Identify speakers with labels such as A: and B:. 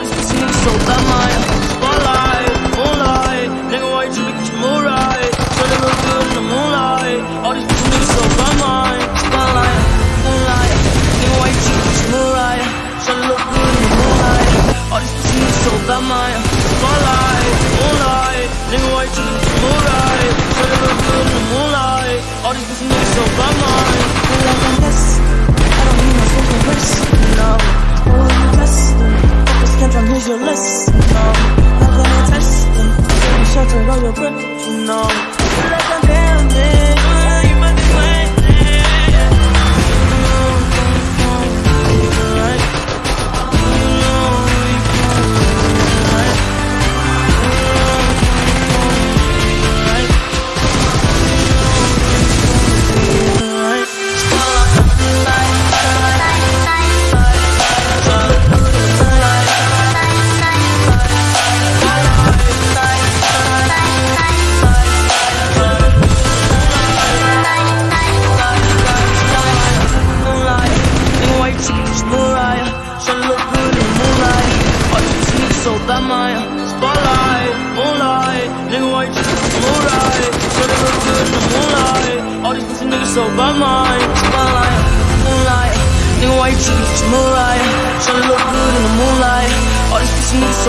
A: Voice, the singing soul, the mind. Focus so bad, Maya. Spotlight, moonlight. Nigga, why you tripping? It's Mariah. Tryna look good in the moonlight. All these pussy niggas so bad, Maya. Spotlight, moonlight. Nigga, why you tripping? It's Mariah. Tryna look good in the moonlight. All these pussy niggas so